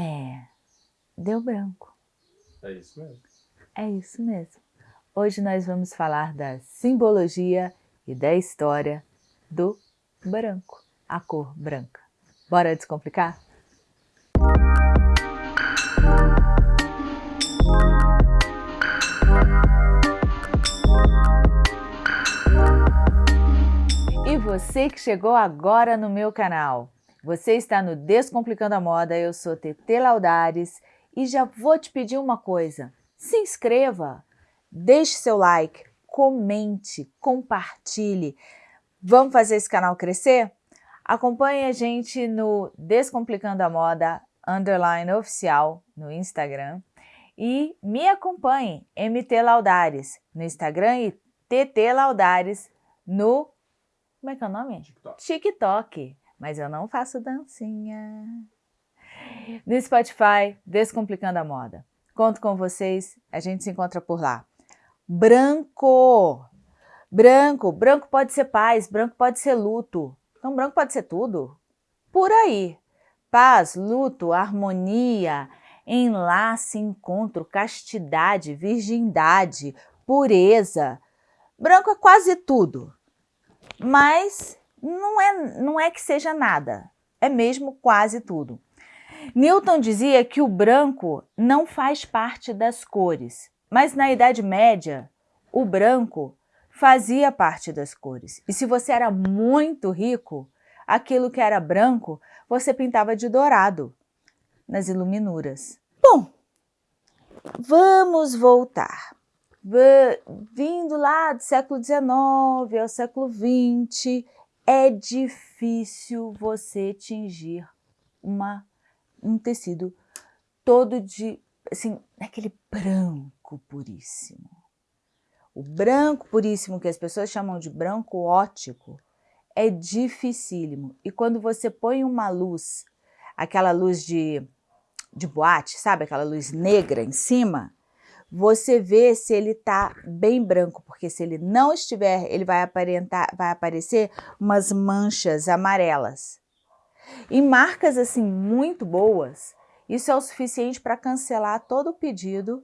É, deu branco. É isso mesmo. É isso mesmo. Hoje nós vamos falar da simbologia e da história do branco, a cor branca. Bora descomplicar? E você que chegou agora no meu canal, você está no Descomplicando a Moda, eu sou TT Laudares e já vou te pedir uma coisa, se inscreva, deixe seu like, comente, compartilhe, vamos fazer esse canal crescer? Acompanhe a gente no Descomplicando a Moda, underline oficial, no Instagram e me acompanhe, MT Laudares, no Instagram e TT Laudares no como é que é o nome? TikTok. TikTok. Mas eu não faço dancinha. No Spotify, Descomplicando a Moda. Conto com vocês, a gente se encontra por lá. Branco! Branco, branco pode ser paz, branco pode ser luto. Então branco pode ser tudo. Por aí. Paz, luto, harmonia, enlace, encontro, castidade, virgindade, pureza. Branco é quase tudo mas não é, não é que seja nada, é mesmo quase tudo. Newton dizia que o branco não faz parte das cores, mas na Idade Média, o branco fazia parte das cores. E se você era muito rico, aquilo que era branco, você pintava de dourado nas iluminuras. Bom, vamos voltar vindo lá do século XIX ao século XX, é difícil você tingir uma, um tecido todo de, assim, aquele branco puríssimo. O branco puríssimo, que as pessoas chamam de branco ótico, é dificílimo. E quando você põe uma luz, aquela luz de, de boate, sabe? Aquela luz negra em cima, você vê se ele está bem branco, porque se ele não estiver, ele vai aparentar, vai aparecer umas manchas amarelas. Em marcas assim muito boas, isso é o suficiente para cancelar todo o pedido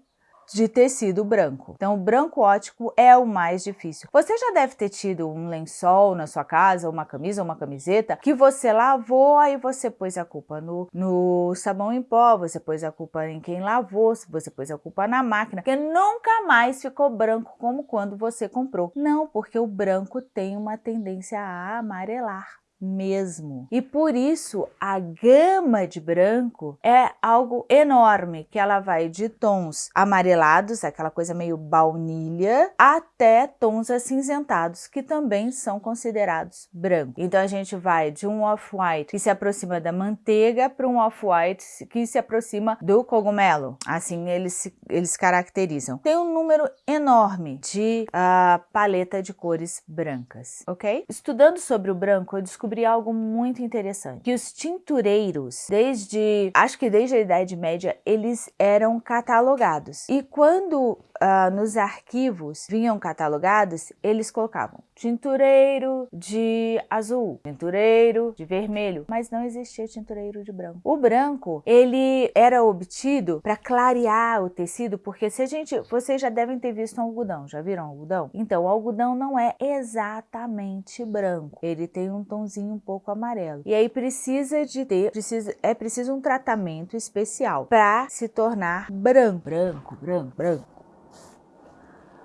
de tecido branco. Então, o branco ótico é o mais difícil. Você já deve ter tido um lençol na sua casa, uma camisa, uma camiseta, que você lavou, aí você pôs a culpa no, no sabão em pó, você pôs a culpa em quem lavou, você pôs a culpa na máquina, que nunca mais ficou branco como quando você comprou. Não, porque o branco tem uma tendência a amarelar mesmo. E por isso a gama de branco é algo enorme, que ela vai de tons amarelados, aquela coisa meio baunilha, até tons acinzentados, que também são considerados branco. Então a gente vai de um off-white que se aproxima da manteiga para um off-white que se aproxima do cogumelo. Assim eles se, eles caracterizam. Tem um número enorme de uh, paleta de cores brancas, ok? Estudando sobre o branco, eu descobri algo muito interessante, que os tintureiros, desde, acho que desde a Idade Média, eles eram catalogados. E quando uh, nos arquivos vinham catalogados, eles colocavam tintureiro de azul, tintureiro de vermelho, mas não existia tintureiro de branco. O branco, ele era obtido para clarear o tecido, porque se a gente, vocês já devem ter visto um algodão, já viram algodão? Então, o algodão não é exatamente branco, ele tem um tonzinho um pouco amarelo. E aí precisa de ter, precisa, é preciso um tratamento especial para se tornar branco, branco, branco, branco.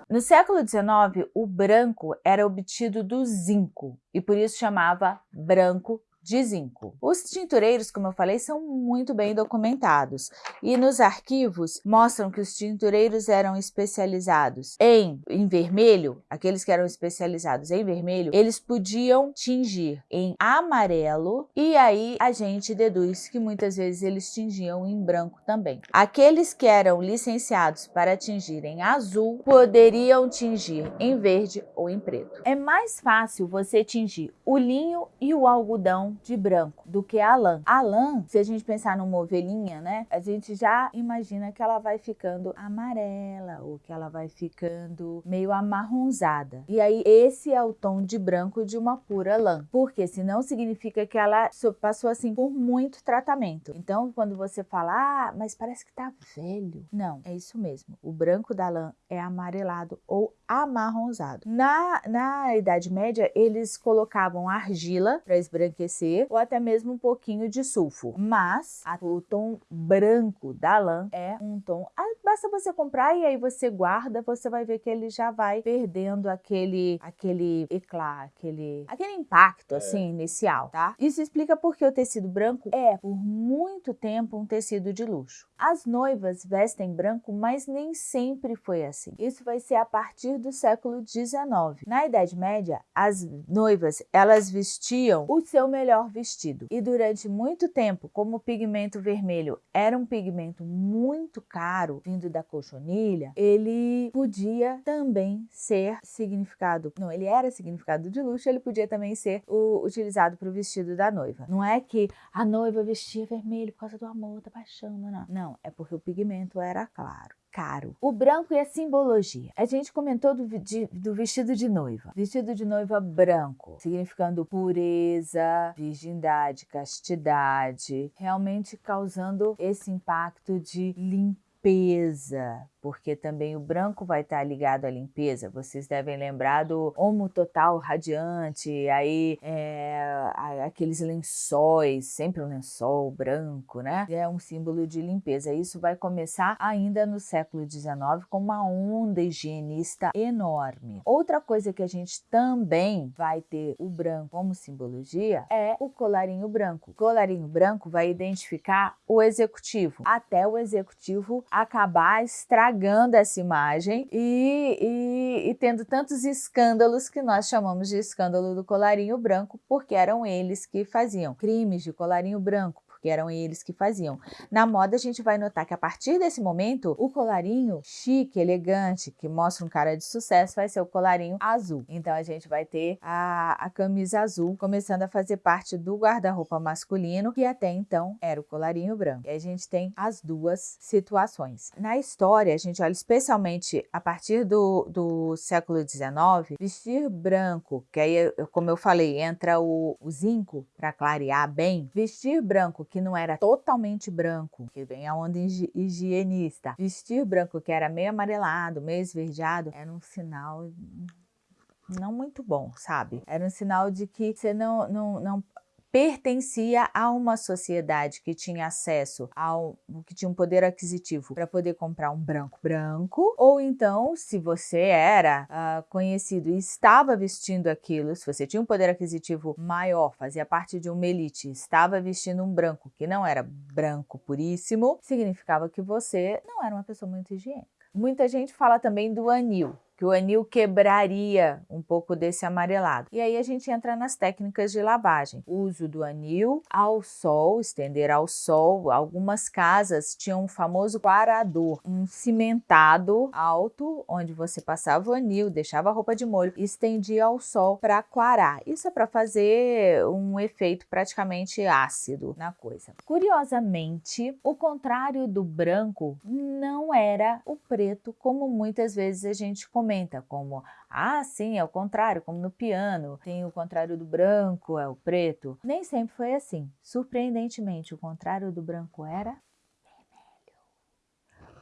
No século XIX, o branco era obtido do zinco e por isso chamava branco de zinco. Os tintureiros, como eu falei, são muito bem documentados e nos arquivos mostram que os tintureiros eram especializados em, em vermelho, aqueles que eram especializados em vermelho, eles podiam tingir em amarelo e aí a gente deduz que muitas vezes eles tingiam em branco também. Aqueles que eram licenciados para tingir em azul poderiam tingir em verde ou em preto. É mais fácil você tingir o linho e o algodão de branco do que a lã. A lã, se a gente pensar numa ovelhinha, né, a gente já imagina que ela vai ficando amarela ou que ela vai ficando meio amarronzada. E aí esse é o tom de branco de uma pura lã, porque senão significa que ela passou assim por muito tratamento. Então, quando você fala, ah, mas parece que tá velho. Não, é isso mesmo. O branco da lã é amarelado ou amarronzado. Na, na Idade Média, eles colocavam argila para esbranquecer ou até mesmo um pouquinho de sulfo. Mas a, o tom branco da lã é um tom... Ah, basta você comprar e aí você guarda, você vai ver que ele já vai perdendo aquele, aquele eclat, aquele, aquele impacto, é. assim, inicial, tá? Isso explica porque o tecido branco é, por muito tempo, um tecido de luxo. As noivas vestem branco, mas nem sempre foi assim. Isso vai ser a partir do século XIX. Na Idade Média, as noivas elas vestiam o seu melhor vestido e durante muito tempo, como o pigmento vermelho era um pigmento muito caro vindo da cochonilha, ele podia também ser significado, não, ele era significado de luxo, ele podia também ser o, utilizado para o vestido da noiva. Não é que a noiva vestia vermelho por causa do amor, da paixão, não, não. Não, é porque o pigmento era claro caro. O branco e a simbologia. A gente comentou do, de, do, vestido de noiva. Vestido de noiva branco, significando pureza, virgindade, castidade, realmente causando esse impacto de limpeza, porque também o branco vai estar ligado à limpeza. Vocês devem lembrar do Homo Total Radiante, aí é, aqueles lençóis, sempre um lençol branco, né? É um símbolo de limpeza. Isso vai começar ainda no século XIX com uma onda higienista enorme. Outra coisa que a gente também vai ter o branco como simbologia é o colarinho branco. O colarinho branco vai identificar o executivo, até o executivo acabar estragando essa imagem e, e, e, tendo tantos escândalos que nós chamamos de escândalo do colarinho branco, porque eram eles que faziam crimes de colarinho branco, porque eram eles que faziam. Na moda a gente vai notar que a partir desse momento, o colarinho chique, elegante, que mostra um cara de sucesso, vai ser o colarinho azul. Então a gente vai ter a, a camisa azul começando a fazer parte do guarda-roupa masculino, que até então era o colarinho branco. E a gente tem as duas situações. Na história, a gente olha especialmente a partir do, do século XIX, vestir branco, que aí, como eu falei, entra o, o zinco para clarear bem, vestir branco que não era totalmente branco, que vem a onda higienista. Vestir branco que era meio amarelado, meio esverdeado, era um sinal não muito bom, sabe? Era um sinal de que você não, não, não pertencia a uma sociedade que tinha acesso ao que tinha um poder aquisitivo para poder comprar um branco branco, ou então, se você era uh, conhecido e estava vestindo aquilo, se você tinha um poder aquisitivo maior, fazia parte de uma elite, estava vestindo um branco que não era branco puríssimo, significava que você não era uma pessoa muito higiênica. Muita gente fala também do anil, que o anil quebraria um pouco desse amarelado. E aí a gente entra nas técnicas de lavagem. uso do anil ao sol, estender ao sol. Algumas casas tinham um famoso quarador, um cimentado alto, onde você passava o anil, deixava a roupa de molho e estendia ao sol para quarar. Isso é para fazer um efeito praticamente ácido na coisa. Curiosamente, o contrário do branco não era o preto, como muitas vezes a gente comenta comenta como, ah, sim, é o contrário, como no piano, tem o contrário do branco, é o preto. Nem sempre foi assim. Surpreendentemente, o contrário do branco era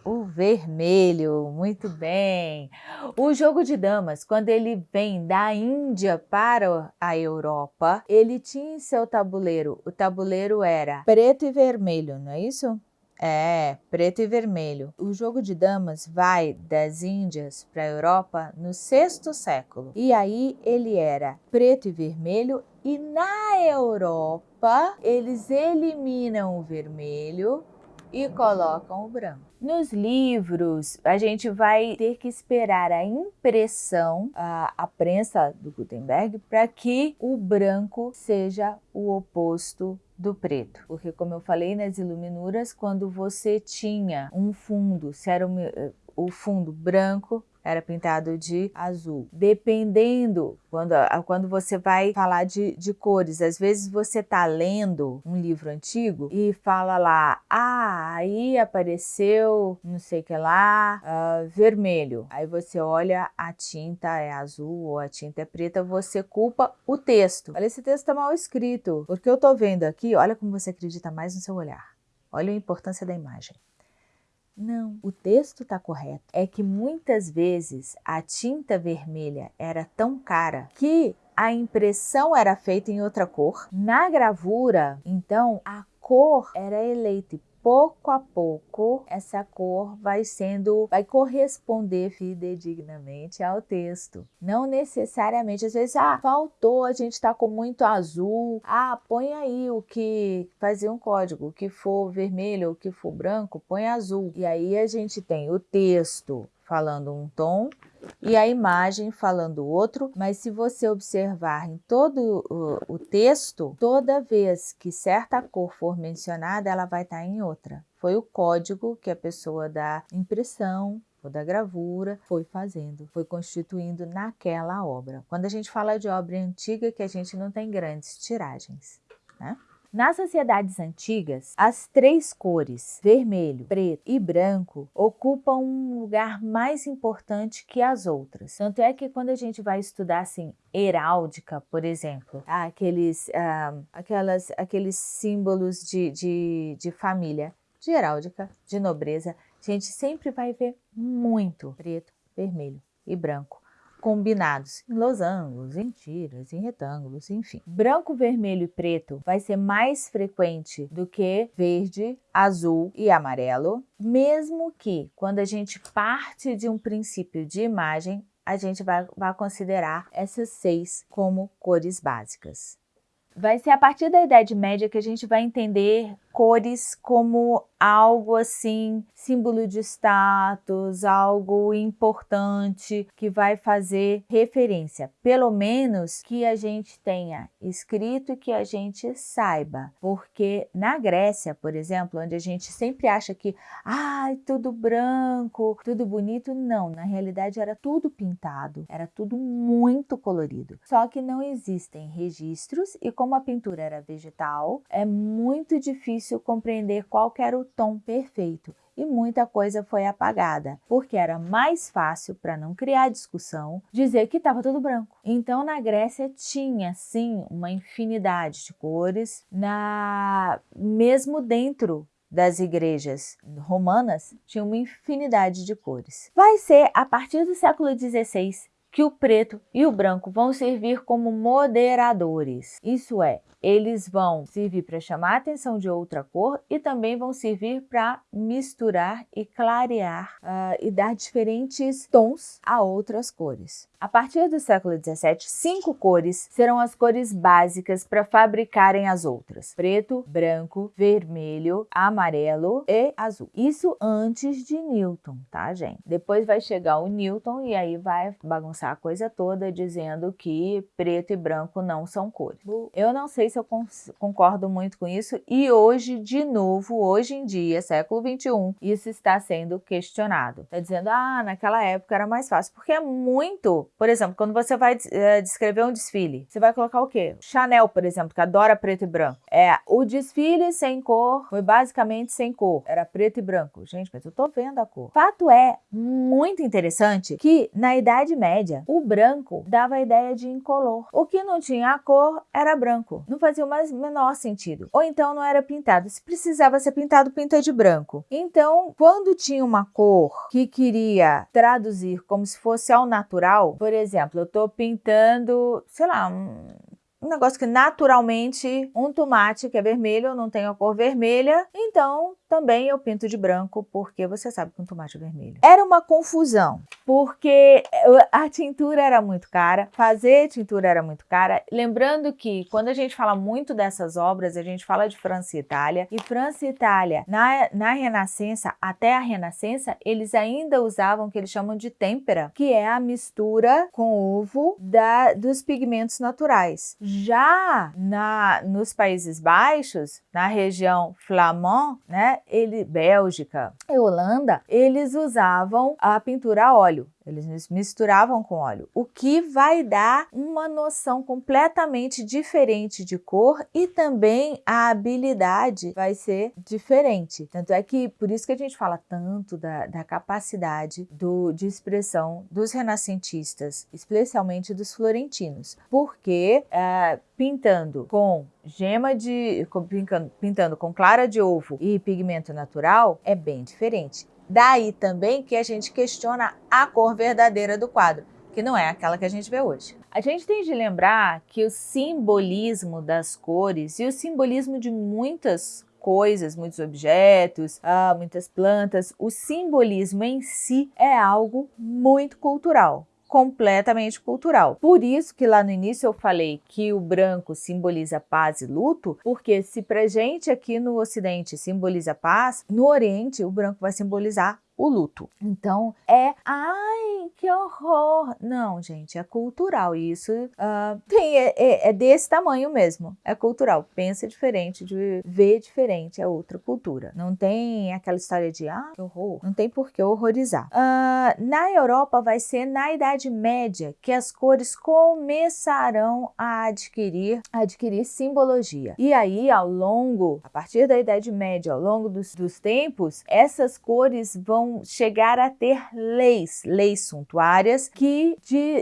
o vermelho, muito bem. O jogo de damas, quando ele vem da Índia para a Europa, ele tinha em seu tabuleiro, o tabuleiro era preto e vermelho, não é isso? É, preto e vermelho. O jogo de damas vai das Índias para a Europa no sexto século. E aí ele era preto e vermelho e na Europa eles eliminam o vermelho e colocam o branco. Nos livros, a gente vai ter que esperar a impressão, a, a prensa do Gutenberg, para que o branco seja o oposto do preto. Porque como eu falei nas iluminuras, quando você tinha um fundo, se era o fundo branco, era pintado de azul. Dependendo, quando, quando você vai falar de, de cores, às vezes você tá lendo um livro antigo e fala lá, ah, aí apareceu não sei o que lá, uh, vermelho. Aí você olha, a tinta é azul ou a tinta é preta, você culpa o texto. Olha, esse texto tá mal escrito, porque eu tô vendo aqui, olha como você acredita mais no seu olhar. Olha a importância da imagem. Não, o texto está correto. É que muitas vezes a tinta vermelha era tão cara que a impressão era feita em outra cor. Na gravura, então, a cor era eleita pouco a pouco essa cor vai sendo, vai corresponder fidedignamente ao texto. Não necessariamente, às vezes, ah, faltou, a gente está com muito azul, ah, põe aí o que, fazer um código, o que for vermelho, o que for branco, põe azul. E aí a gente tem o texto falando um tom e a imagem falando outro, mas se você observar em todo o, texto, toda vez que certa cor for mencionada, ela vai estar em outra. Foi o código que a pessoa da impressão ou da gravura foi fazendo, foi constituindo naquela obra. Quando a gente fala de obra antiga, que a gente não tem grandes tiragens, né? Nas sociedades antigas, as três cores, vermelho, preto e branco, ocupam um lugar mais importante que as outras. Tanto é que quando a gente vai estudar assim, heráldica, por exemplo, aqueles, ah, aquelas, aqueles símbolos de, de, de família, de heráldica, de nobreza, a gente sempre vai ver muito preto, vermelho e branco combinados em losangos, em tiras, em retângulos, enfim. Branco, vermelho e preto vai ser mais frequente do que verde, azul e amarelo, mesmo que quando a gente parte de um princípio de imagem, a gente vai, vai considerar essas seis como cores básicas. Vai ser a partir da Idade Média que a gente vai entender cores como algo assim, símbolo de status, algo importante que vai fazer referência, pelo menos que a gente tenha escrito e que a gente saiba, porque na Grécia, por exemplo, onde a gente sempre acha que, ai, ah, tudo branco, tudo bonito, não, na realidade era tudo pintado, era tudo muito colorido, só que não existem registros e como a pintura era vegetal, é muito difícil compreender qual era o tom perfeito e muita coisa foi apagada, porque era mais fácil, para não criar discussão, dizer que estava tudo branco. Então, na Grécia tinha, sim, uma infinidade de cores, na mesmo dentro das igrejas romanas, tinha uma infinidade de cores. Vai ser a partir do século XVI que o preto e o branco vão servir como moderadores. Isso é, eles vão servir para chamar a atenção de outra cor e também vão servir para misturar e clarear uh, e dar diferentes tons a outras cores. A partir do século XVII, cinco cores serão as cores básicas para fabricarem as outras. Preto, branco, vermelho, amarelo e azul. Isso antes de Newton, tá, gente? Depois vai chegar o Newton e aí vai bagunçar a coisa toda dizendo que preto e branco não são cores. Eu não sei se eu concordo muito com isso e hoje, de novo, hoje em dia, século XXI, isso está sendo questionado. Está dizendo, ah, naquela época era mais fácil, porque é muito por exemplo, quando você vai é, descrever um desfile, você vai colocar o quê? Chanel, por exemplo, que adora preto e branco. É, o desfile sem cor foi basicamente sem cor. Era preto e branco. Gente, mas eu tô vendo a cor. Fato é, muito interessante, que na Idade Média, o branco dava a ideia de incolor. O que não tinha a cor era branco. Não fazia o mais menor sentido. Ou então não era pintado. Se precisava ser pintado, pinta de branco. Então, quando tinha uma cor que queria traduzir como se fosse ao natural, por exemplo, eu estou pintando, sei lá, um, um negócio que naturalmente um tomate que é vermelho não tem a cor vermelha, então também eu pinto de branco, porque você sabe que um tomate é vermelho. Era uma confusão, porque a tintura era muito cara, fazer tintura era muito cara. Lembrando que quando a gente fala muito dessas obras, a gente fala de França e Itália, e França e Itália, na, na Renascença, até a Renascença, eles ainda usavam o que eles chamam de têmpera, que é a mistura com ovo da, dos pigmentos naturais. Já na, nos Países Baixos, na região flamand, né, ele, Bélgica e Holanda, eles usavam a pintura a óleo. Eles misturavam com óleo, o que vai dar uma noção completamente diferente de cor e também a habilidade vai ser diferente. Tanto é que, por isso que a gente fala tanto da, da capacidade do, de expressão dos renascentistas, especialmente dos florentinos, porque é, pintando com gema de... pintando, pintando com clara de ovo e pigmento natural é bem diferente. Daí também que a gente questiona a cor verdadeira do quadro, que não é aquela que a gente vê hoje. A gente tem de lembrar que o simbolismo das cores e o simbolismo de muitas coisas, muitos objetos, ah, muitas plantas, o simbolismo em si é algo muito cultural completamente cultural. Por isso que lá no início eu falei que o branco simboliza paz e luto, porque se pra gente aqui no ocidente simboliza paz, no oriente o branco vai simbolizar o luto. Então é, ai, que horror! Não, gente, é cultural. Isso uh, tem, é, é, é, desse tamanho mesmo. É cultural. Pensa diferente, de ver diferente, é outra cultura. Não tem aquela história de, ah, que horror. Não tem por que horrorizar. Uh, na Europa vai ser na Idade Média que as cores começarão a adquirir, adquirir simbologia. E aí, ao longo, a partir da Idade Média, ao longo dos, dos tempos, essas cores vão vão chegar a ter leis, leis suntuárias, que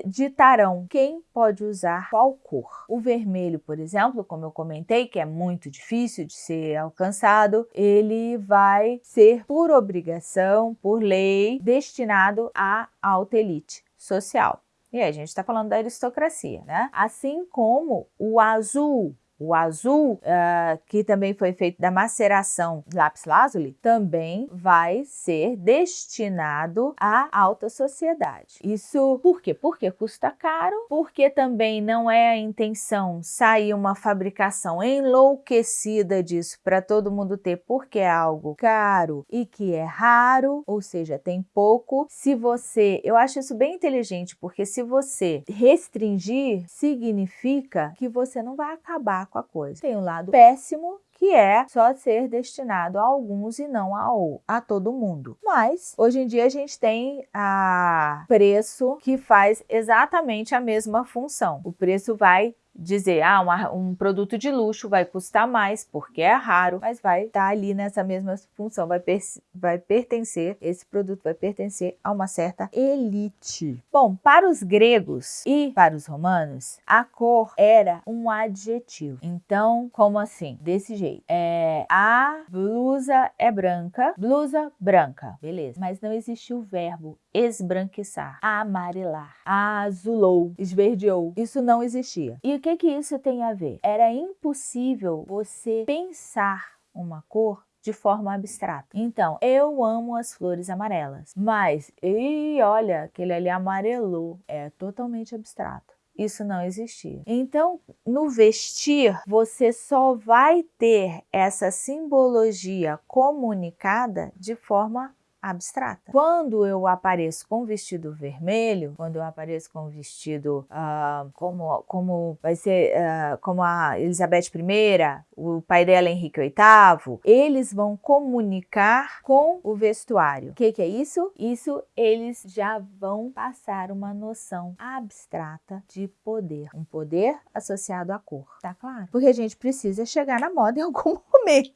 ditarão quem pode usar qual cor. O vermelho, por exemplo, como eu comentei, que é muito difícil de ser alcançado, ele vai ser por obrigação, por lei, destinado à alta elite social. E aí a gente está falando da aristocracia, né? Assim como o azul, o azul, uh, que também foi feito da maceração lápis lazuli, também vai ser destinado à alta sociedade. Isso por quê? Porque custa caro, porque também não é a intenção sair uma fabricação enlouquecida disso para todo mundo ter, porque é algo caro e que é raro, ou seja, tem pouco. Se você, eu acho isso bem inteligente, porque se você restringir, significa que você não vai acabar com a coisa. Tem um lado péssimo, que é só ser destinado a alguns e não a, a todo mundo. Mas, hoje em dia, a gente tem a preço que faz exatamente a mesma função. O preço vai dizer, ah, uma, um produto de luxo vai custar mais porque é raro, mas vai estar tá ali nessa mesma função, vai, per vai pertencer, esse produto vai pertencer a uma certa elite. Bom, para os gregos e para os romanos, a cor era um adjetivo. Então, como assim? Desse jeito. É, a blusa é branca, blusa branca, beleza. Mas não existiu o verbo esbranquiçar, amarelar, azulou, esverdeou. Isso não existia. E que que isso tem a ver? Era impossível você pensar uma cor de forma abstrata. Então, eu amo as flores amarelas, mas, e olha, aquele ali amarelou, é totalmente abstrato. Isso não existia. Então, no vestir, você só vai ter essa simbologia comunicada de forma abstrata. Quando eu apareço com vestido vermelho, quando eu apareço com vestido uh, como, como vai ser uh, como a Elizabeth I, o pai dela Henrique VIII, eles vão comunicar com o vestuário. O que, que é isso? Isso eles já vão passar uma noção abstrata de poder. Um poder associado à cor, tá claro? Porque a gente precisa chegar na moda em algum momento.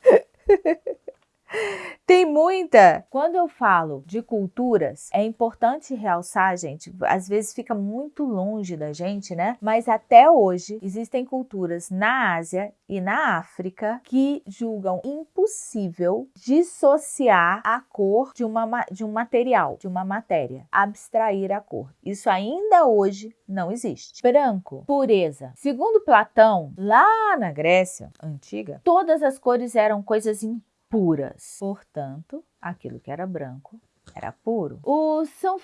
Tem muita! Quando eu falo de culturas, é importante realçar, gente, às vezes fica muito longe da gente, né? Mas até hoje existem culturas na Ásia e na África que julgam impossível dissociar a cor de, uma, de um material, de uma matéria, abstrair a cor. Isso ainda hoje não existe. Branco, pureza. Segundo Platão, lá na Grécia antiga, todas as cores eram coisas impuras puras. Portanto, aquilo que era branco era puro. Os, São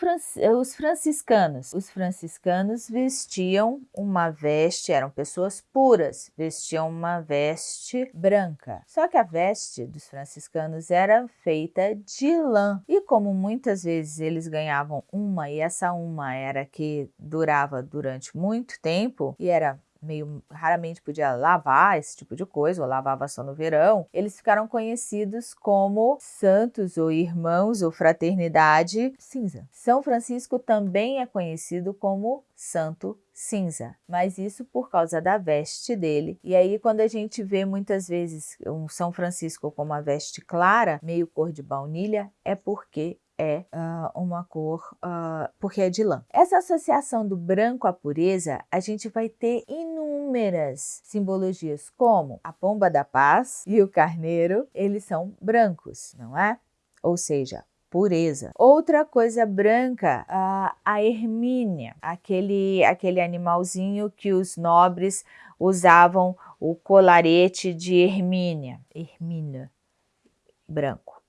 os franciscanos. Os franciscanos vestiam uma veste, eram pessoas puras, vestiam uma veste branca. Só que a veste dos franciscanos era feita de lã. E como muitas vezes eles ganhavam uma e essa uma era que durava durante muito tempo e era meio raramente podia lavar esse tipo de coisa, ou lavava só no verão, eles ficaram conhecidos como santos ou irmãos ou fraternidade cinza. São Francisco também é conhecido como santo cinza, mas isso por causa da veste dele. E aí quando a gente vê muitas vezes um São Francisco com uma veste clara, meio cor de baunilha, é porque é uh, uma cor, uh, porque é de lã. Essa associação do branco à pureza, a gente vai ter inúmeras simbologias, como a pomba da paz e o carneiro, eles são brancos, não é? Ou seja, pureza. Outra coisa branca, a, a ermínia, aquele, aquele animalzinho que os nobres usavam o colarete de ermínia, ermínia, branco.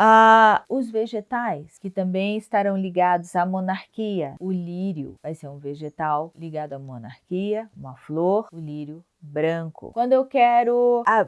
Ah, os vegetais, que também estarão ligados à monarquia. O lírio vai ser um vegetal ligado à monarquia, uma flor, o lírio branco. Quando eu quero, a,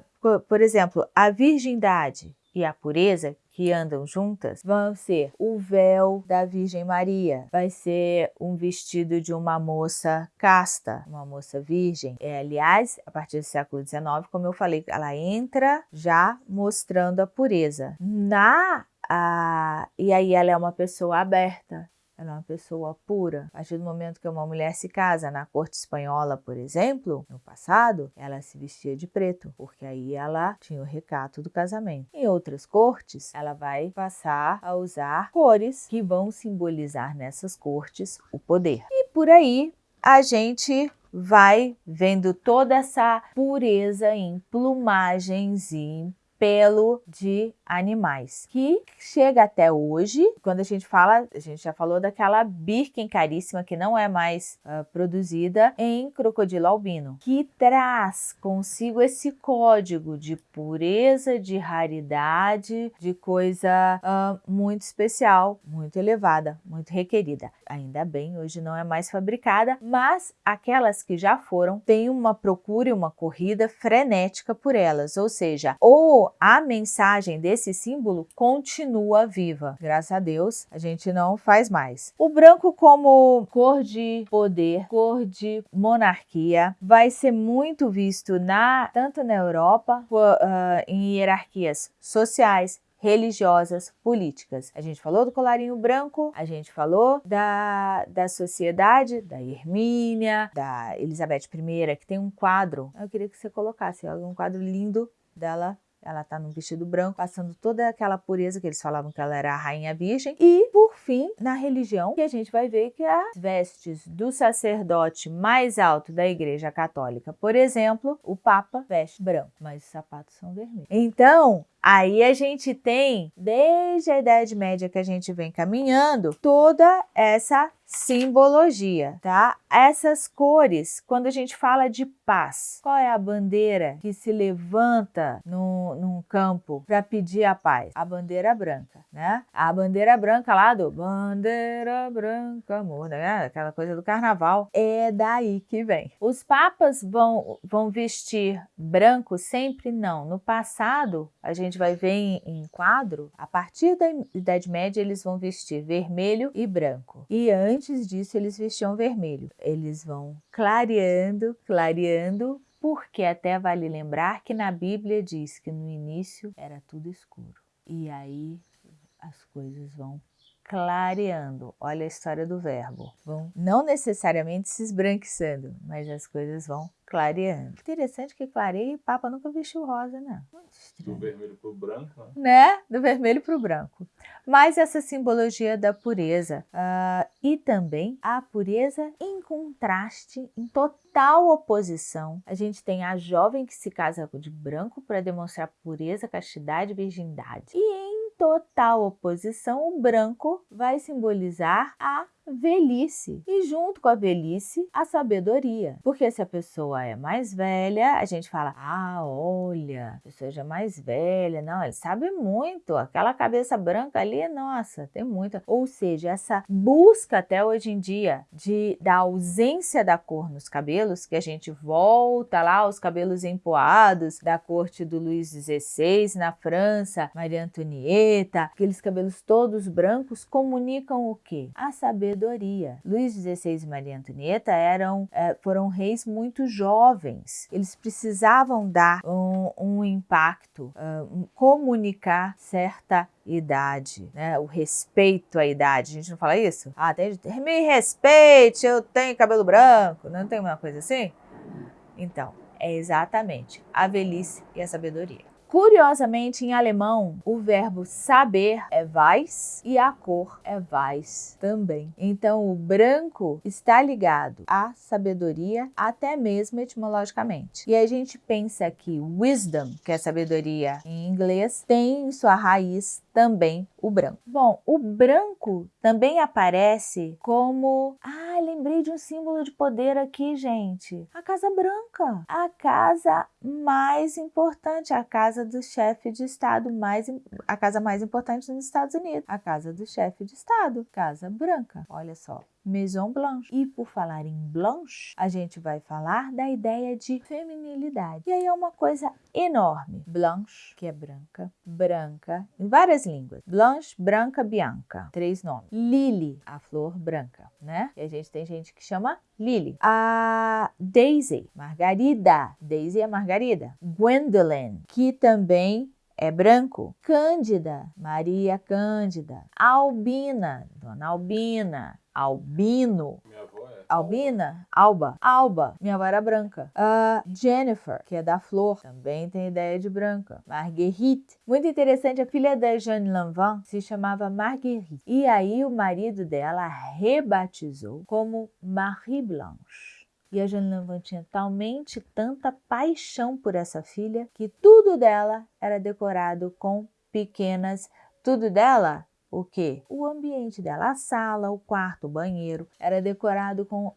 por exemplo, a virgindade e a pureza, que andam juntas vão ser o véu da Virgem Maria, vai ser um vestido de uma moça casta, uma moça virgem. É, aliás, a partir do século XIX, como eu falei, ela entra já mostrando a pureza. Na a, e aí ela é uma pessoa aberta, ela é uma pessoa pura. A partir do momento que uma mulher se casa na corte espanhola, por exemplo, no passado, ela se vestia de preto, porque aí ela tinha o recato do casamento. Em outras cortes, ela vai passar a usar cores que vão simbolizar nessas cortes o poder. E por aí a gente vai vendo toda essa pureza em plumagens e em pelo de animais, que chega até hoje, quando a gente fala, a gente já falou daquela Birken caríssima que não é mais uh, produzida em crocodilo albino, que traz consigo esse código de pureza, de raridade, de coisa uh, muito especial, muito elevada, muito requerida. Ainda bem, hoje não é mais fabricada, mas aquelas que já foram têm uma procura e uma corrida frenética por elas, ou seja, ou a mensagem desse símbolo continua viva. Graças a Deus, a gente não faz mais. O branco como cor de poder, cor de monarquia, vai ser muito visto na tanto na Europa, uh, em hierarquias sociais, religiosas, políticas. A gente falou do colarinho branco, a gente falou da, da sociedade, da Hermínia, da Elizabeth I, que tem um quadro. Eu queria que você colocasse um quadro lindo dela ela está num vestido branco, passando toda aquela pureza que eles falavam que ela era a rainha virgem. E, por fim, na religião, que a gente vai ver que as vestes do sacerdote mais alto da igreja católica, por exemplo, o Papa veste branco, mas os sapatos são vermelhos. Então, Aí a gente tem, desde a Idade Média que a gente vem caminhando, toda essa simbologia, tá? Essas cores, quando a gente fala de paz, qual é a bandeira que se levanta no, num campo para pedir a paz? A bandeira branca, né? A bandeira branca lá do bandeira branca, amor, né? Aquela coisa do carnaval, é daí que vem. Os papas vão, vão vestir branco sempre? Não. No passado, a gente vai ver em, em quadro, a partir da Idade Média eles vão vestir vermelho e branco. E antes antes disso eles vestiam vermelho. Eles vão clareando, clareando, porque até vale lembrar que na Bíblia diz que no início era tudo escuro. E aí as coisas vão clareando. Olha a história do verbo. Vão não necessariamente se esbranquiçando, mas as coisas vão clareando. Interessante que clareia e Papa nunca vestiu rosa, né? Do vermelho para o branco, né? né? Do vermelho para o branco. Mas essa simbologia da pureza uh, e também a pureza em contraste, em total oposição. A gente tem a jovem que se casa de branco para demonstrar pureza, castidade e virgindade. E em total oposição, o branco vai simbolizar a velhice e junto com a velhice a sabedoria. Porque se a pessoa é mais velha, a gente fala: "Ah, olha, a pessoa já é mais velha, não, ele sabe muito. Aquela cabeça branca ali, nossa, tem muita". Ou seja, essa busca até hoje em dia de da ausência da cor nos cabelos, que a gente volta lá aos cabelos empoados da corte do Luís XVI na França, Maria Antonieta, aqueles cabelos todos brancos comunicam o quê? A sabedoria sabedoria. Luís XVI e Maria Antonieta eram, é, foram reis muito jovens. Eles precisavam dar um, um impacto, um, comunicar certa idade, né? O respeito à idade. A gente não fala isso? Ah, tem, me respeite, eu tenho cabelo branco. Não tem uma coisa assim? Então, é exatamente a velhice e a sabedoria. Curiosamente, em alemão, o verbo saber é weiß e a cor é weiß também. Então, o branco está ligado à sabedoria, até mesmo etimologicamente. E a gente pensa que wisdom, que é sabedoria em inglês, tem sua raiz também o branco. Bom, o branco também aparece como... Ah, lembrei de um símbolo de poder aqui, gente. A Casa Branca. A casa mais importante, a casa do chefe de Estado, mais, a casa mais importante nos Estados Unidos. A casa do chefe de Estado, Casa Branca. Olha só. Maison Blanche. E por falar em Blanche, a gente vai falar da ideia de feminilidade. E aí é uma coisa enorme. Blanche, que é branca, branca, em várias línguas. Blanche, branca, bianca. Três nomes. Lily, a flor branca, né? E a gente tem gente que chama Lily. A Daisy, Margarida. Daisy é Margarida. Gwendolyn, que também é branco. Cândida, Maria Cândida. Albina, Dona Albina. Albino. Minha avó é. Albina? Alba. Alba. Minha avó era branca. Uh, Jennifer, que é da flor, também tem ideia de branca. Marguerite. Muito interessante, a filha da Jeanne Lanvin se chamava Marguerite. E aí o marido dela rebatizou como Marie Blanche. E a Jeanne Lanvin tinha talmente tanta paixão por essa filha que tudo dela era decorado com pequenas... Tudo dela o que? O ambiente dela, a sala, o quarto, o banheiro, era decorado com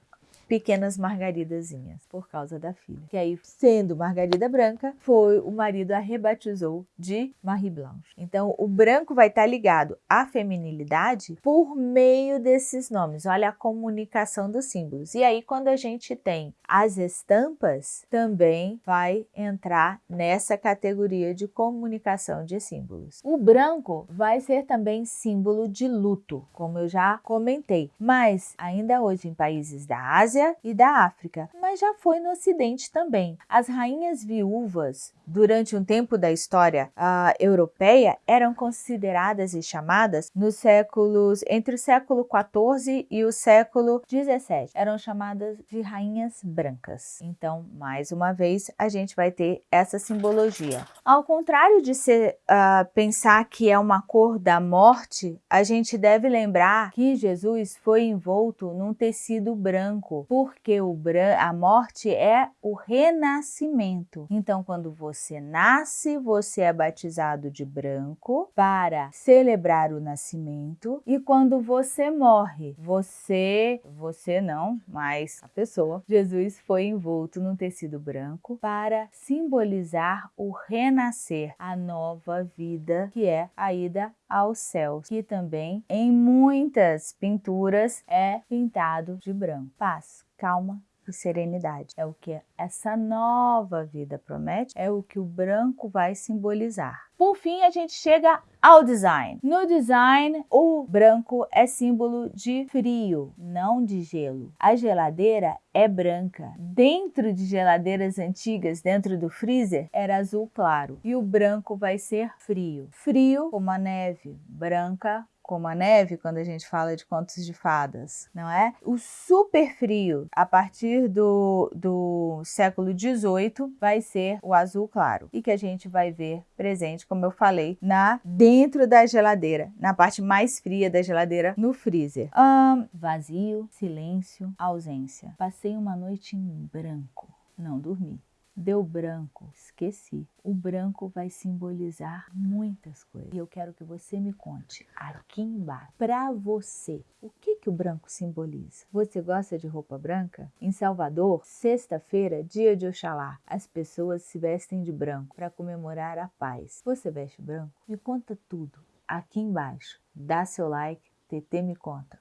pequenas margaridazinhas, por causa da filha. Que aí, sendo Margarida Branca, foi o marido a rebatizou de Marie Blanche. Então, o branco vai estar ligado à feminilidade por meio desses nomes. Olha a comunicação dos símbolos. E aí, quando a gente tem as estampas, também vai entrar nessa categoria de comunicação de símbolos. O branco vai ser também símbolo de luto, como eu já comentei. Mas, ainda hoje, em países da Ásia, Ásia e da África, mas já foi no Ocidente também. As rainhas viúvas, durante um tempo da história uh, europeia, eram consideradas e chamadas nos séculos entre o século XIV e o século XVII. Eram chamadas de rainhas brancas. Então, mais uma vez, a gente vai ter essa simbologia. Ao contrário de ser, uh, pensar que é uma cor da morte, a gente deve lembrar que Jesus foi envolto num tecido branco porque o a morte é o renascimento. Então, quando você nasce, você é batizado de branco para celebrar o nascimento e quando você morre, você, você não, mas a pessoa, Jesus foi envolto num tecido branco para simbolizar o renascer, a nova vida que é a ida aos céus, que também em muitas pinturas é pintado de branco. Paz, calma e serenidade. É o que essa nova vida promete, é o que o branco vai simbolizar. Por fim, a gente chega ao design. No design, o branco é símbolo de frio, não de gelo. A geladeira é branca. Dentro de geladeiras antigas, dentro do freezer, era azul claro. E o branco vai ser frio. Frio como a neve, branca como a neve, quando a gente fala de contos de fadas, não é? O super frio, a partir do, do século XVIII, vai ser o azul claro e que a gente vai ver presente, como eu falei, na dentro da geladeira, na parte mais fria da geladeira, no freezer. Um, vazio, silêncio, ausência. Passei uma noite em branco, não dormi. Deu branco, esqueci. O branco vai simbolizar muitas coisas. E eu quero que você me conte aqui embaixo, para você, o que, que o branco simboliza? Você gosta de roupa branca? Em Salvador, sexta-feira, dia de Oxalá, as pessoas se vestem de branco para comemorar a paz. Você veste branco? Me conta tudo aqui embaixo. Dá seu like, TT me conta.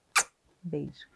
Beijo.